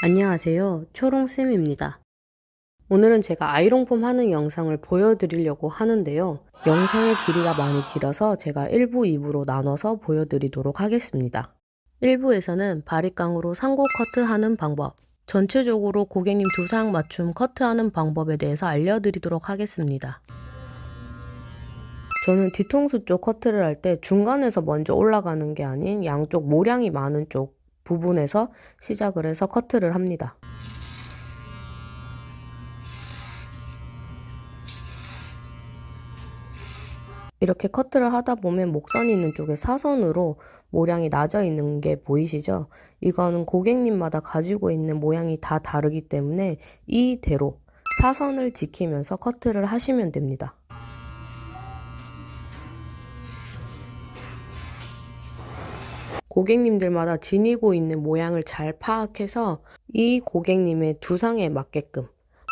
안녕하세요. 초롱쌤입니다. 오늘은 제가 아이롱폼 하는 영상을 보여드리려고 하는데요. 영상의 길이가 많이 길어서 제가 1부, 2부로 나눠서 보여드리도록 하겠습니다. 1부에서는 바리깡으로 상고 커트하는 방법, 전체적으로 고객님 두상 맞춤 커트하는 방법에 대해서 알려드리도록 하겠습니다. 저는 뒤통수 쪽 커트를 할 때 중간에서 먼저 올라가는 게 아닌 양쪽 모량이 많은 쪽 부분에서 시작을 해서 커트를 합니다. 이렇게 커트를 하다 보면 목선 있는 쪽에 사선으로 모량이 낮아 있는 게 보이시죠? 이거는 고객님마다 가지고 있는 모양이 다 다르기 때문에 이대로 사선을 지키면서 커트를 하시면 됩니다. 고객님들마다 지니고 있는 모양을 잘 파악해서 이 고객님의 두상에 맞게끔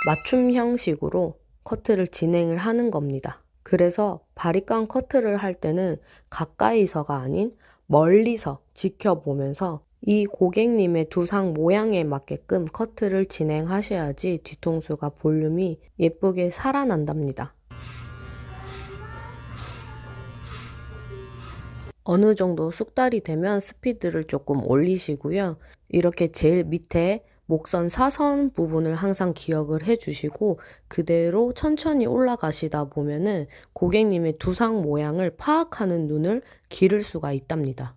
맞춤 형식으로 커트를 진행을 하는 겁니다. 그래서 바리깡 커트를 할 때는 가까이서가 아닌 멀리서 지켜보면서 이 고객님의 두상 모양에 맞게끔 커트를 진행하셔야지 뒤통수가 볼륨이 예쁘게 살아난답니다. 어느 정도 숙달이 되면 스피드를 조금 올리시고요. 이렇게 제일 밑에 목선 사선 부분을 항상 기억을 해주시고 그대로 천천히 올라가시다 보면은 고객님의 두상 모양을 파악하는 눈을 기를 수가 있답니다.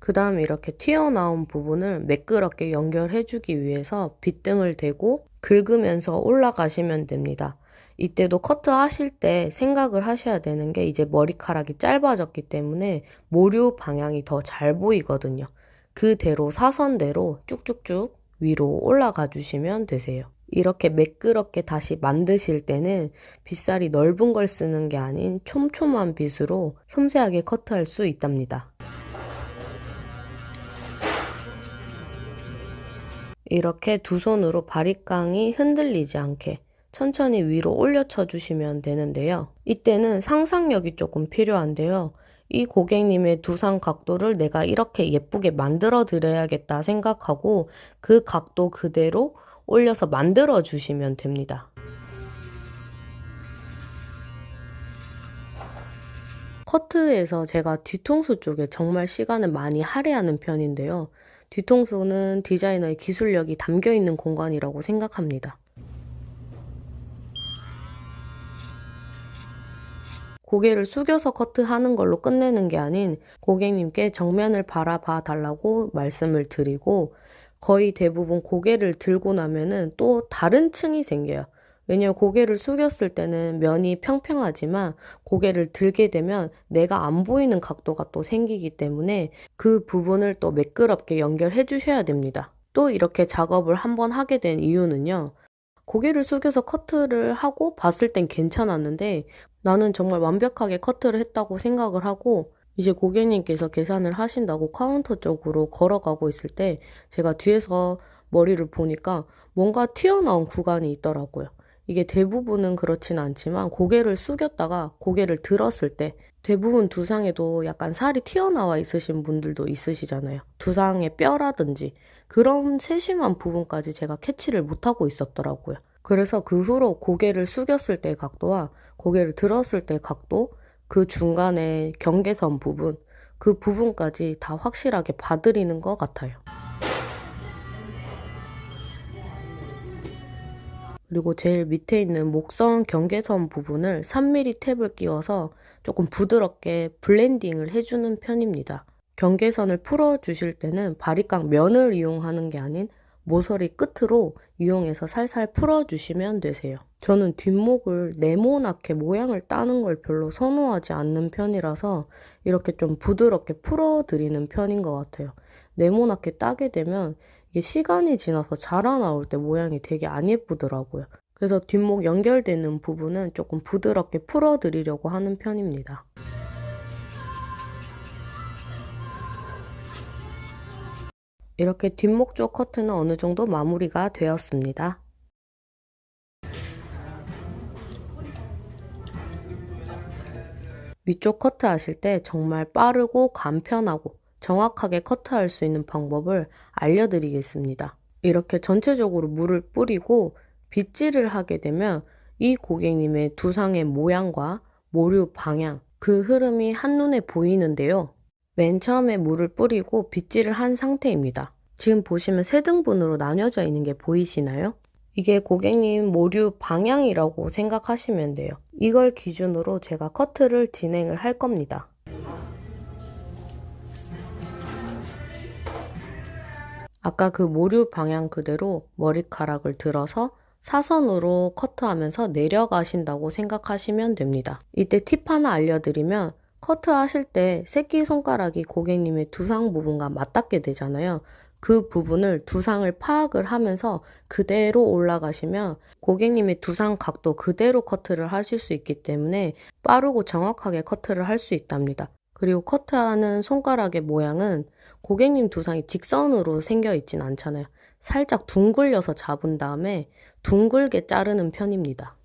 그 다음에 이렇게 튀어나온 부분을 매끄럽게 연결해주기 위해서 빗등을 대고 긁으면서 올라가시면 됩니다. 이때도 커트 하실 때 생각을 하셔야 되는 게 이제 머리카락이 짧아졌기 때문에 모류 방향이 더 잘 보이거든요. 그대로 사선대로 쭉쭉쭉 위로 올라가 주시면 되세요. 이렇게 매끄럽게 다시 만드실 때는 빗살이 넓은 걸 쓰는 게 아닌 촘촘한 빗으로 섬세하게 커트할 수 있답니다. 이렇게 두 손으로 바리깡이 흔들리지 않게 천천히 위로 올려쳐 주시면 되는데요. 이때는 상상력이 조금 필요한데요. 이 고객님의 두상 각도를 내가 이렇게 예쁘게 만들어 드려야겠다 생각하고 그 각도 그대로 올려서 만들어 주시면 됩니다. 커트에서 제가 뒤통수 쪽에 정말 시간을 많이 할애하는 편인데요. 뒤통수는 디자이너의 기술력이 담겨 있는 공간이라고 생각합니다. 고개를 숙여서 커트하는 걸로 끝내는 게 아닌 고객님께 정면을 바라봐 달라고 말씀을 드리고 거의 대부분 고개를 들고 나면은 또 다른 층이 생겨요. 왜냐면 고개를 숙였을 때는 면이 평평하지만 고개를 들게 되면 내가 안 보이는 각도가 또 생기기 때문에 그 부분을 또 매끄럽게 연결해 주셔야 됩니다. 또 이렇게 작업을 한번 하게 된 이유는요. 고개를 숙여서 커트를 하고 봤을 땐 괜찮았는데 나는 정말 완벽하게 커트를 했다고 생각을 하고 이제 고객님께서 계산을 하신다고 카운터 쪽으로 걸어가고 있을 때 제가 뒤에서 머리를 보니까 뭔가 튀어나온 구간이 있더라고요. 이게 대부분은 그렇진 않지만 고개를 숙였다가 고개를 들었을 때 대부분 두상에도 약간 살이 튀어나와 있으신 분들도 있으시잖아요. 두상의 뼈라든지 그런 세심한 부분까지 제가 캐치를 못하고 있었더라고요. 그래서 그 후로 고개를 숙였을 때 각도와 고개를 들었을 때 각도, 그 중간에 경계선 부분, 그 부분까지 다 확실하게 봐드리는 것 같아요. 그리고 제일 밑에 있는 목선 경계선 부분을 3mm 탭을 끼워서 조금 부드럽게 블렌딩을 해주는 편입니다. 경계선을 풀어주실 때는 바리깡 면을 이용하는 게 아닌 모서리 끝으로 이용해서 살살 풀어주시면 되세요. 저는 뒷목을 네모나게 모양을 따는 걸 별로 선호하지 않는 편이라서 이렇게 좀 부드럽게 풀어드리는 편인 것 같아요. 네모나게 따게 되면 이게 시간이 지나서 자라나올 때 모양이 되게 안 예쁘더라고요. 그래서 뒷목 연결되는 부분은 조금 부드럽게 풀어드리려고 하는 편입니다. 이렇게 뒷목 쪽 커트는 어느 정도 마무리가 되었습니다. 위쪽 커트 하실 때 정말 빠르고 간편하고 정확하게 커트할 수 있는 방법을 알려드리겠습니다. 이렇게 전체적으로 물을 뿌리고 빗질을 하게 되면 이 고객님의 두상의 모양과 모류 방향, 그 흐름이 한눈에 보이는데요. 맨 처음에 물을 뿌리고 빗질을 한 상태입니다. 지금 보시면 세 등분으로 나뉘어져 있는 게 보이시나요? 이게 고객님 모류 방향이라고 생각하시면 돼요. 이걸 기준으로 제가 커트를 진행을 할 겁니다. 아까 그 모류 방향 그대로 머리카락을 들어서 사선으로 커트하면서 내려가신다고 생각하시면 됩니다. 이때 팁 하나 알려드리면 커트하실 때 새끼손가락이 고객님의 두상 부분과 맞닿게 되잖아요. 그 부분을 두상을 파악을 하면서 그대로 올라가시면 고객님의 두상 각도 그대로 커트를 하실 수 있기 때문에 빠르고 정확하게 커트를 할 수 있답니다. 그리고 커트하는 손가락의 모양은 고객님 두상이 직선으로 생겨 있진 않잖아요. 살짝 둥글려서 잡은 다음에 둥글게 자르는 편입니다.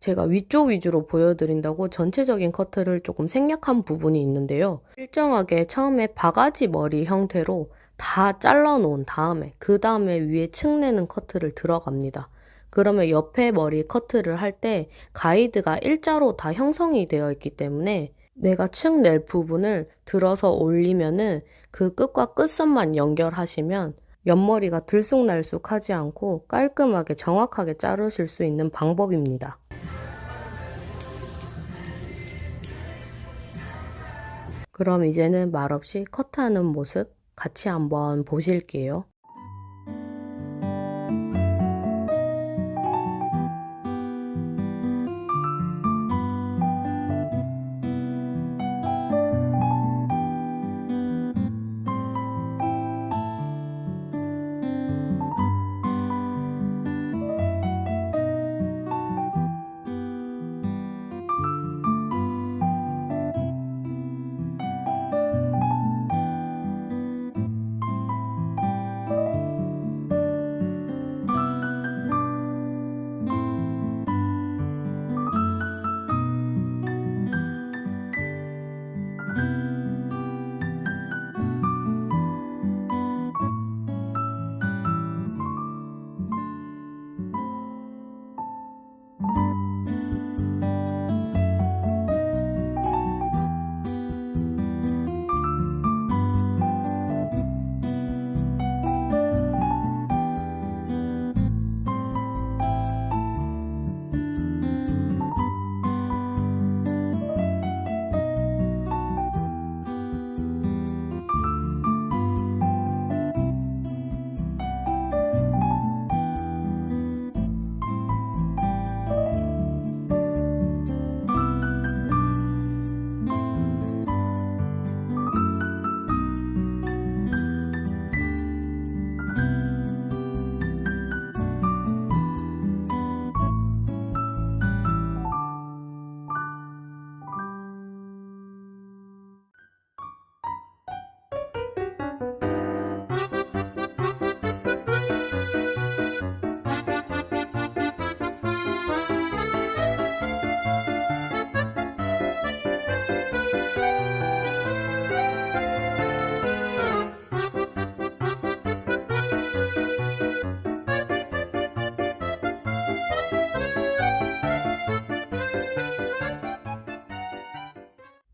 제가 위쪽 위주로 보여드린다고 전체적인 커트를 조금 생략한 부분이 있는데요. 일정하게 처음에 바가지 머리 형태로 다 잘라 놓은 다음에 그 다음에 위에 층내는 커트를 들어갑니다. 그러면 옆에 머리 커트를 할 때 가이드가 일자로 다 형성이 되어 있기 때문에 내가 층낼 부분을 들어서 올리면은 그 끝과 끝선만 연결하시면 옆머리가 들쑥날쑥 하지 않고 깔끔하게 정확하게 자르실 수 있는 방법입니다. 그럼 이제는 말없이 커트하는 모습 같이 한번 보실게요.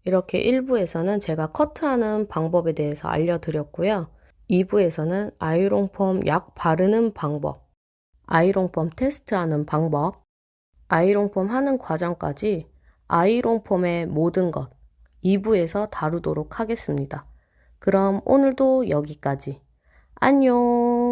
이렇게 1부에서는 제가 커트하는 방법에 대해서 알려드렸고요. 2부에서는 아이롱폼 약 바르는 방법, 아이롱폼 테스트하는 방법, 아이롱폼 하는 과정까지 아이롱폼의 모든 것 2부에서 다루도록 하겠습니다. 그럼 오늘도 여기까지. 안녕!